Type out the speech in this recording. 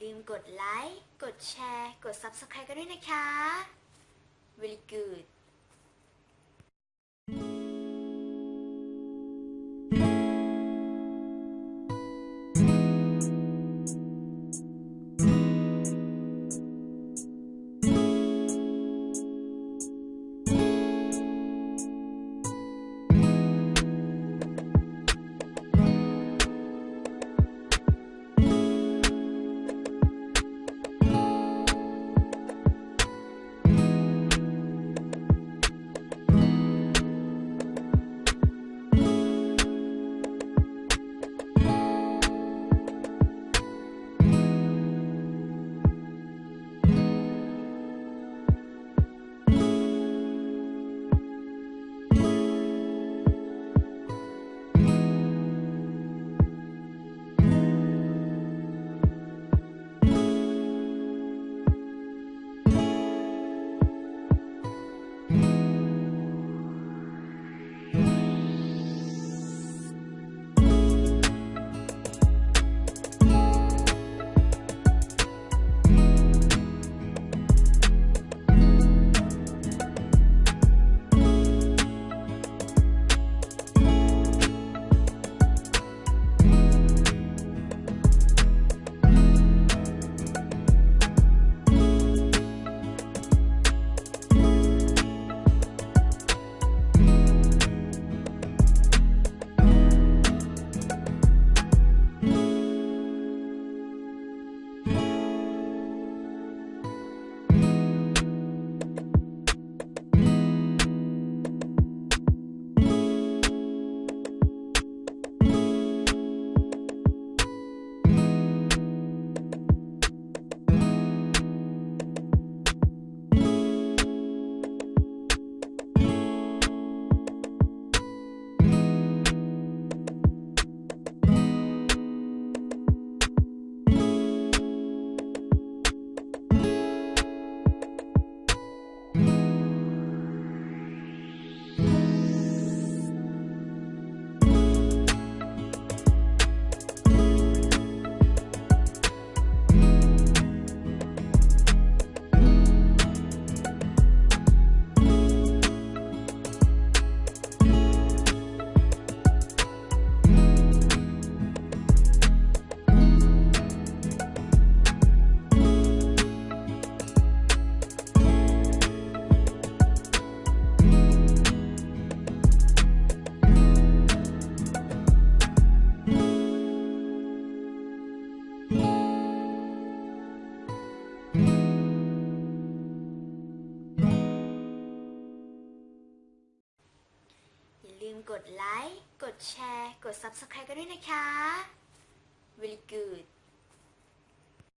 ลืมกดไลค์ กดแชร์ กด Subscribe กันด้วยนะคะ very good กดไลค์ กดแชร์ กด Subscribe กันด้วยนะคะ very good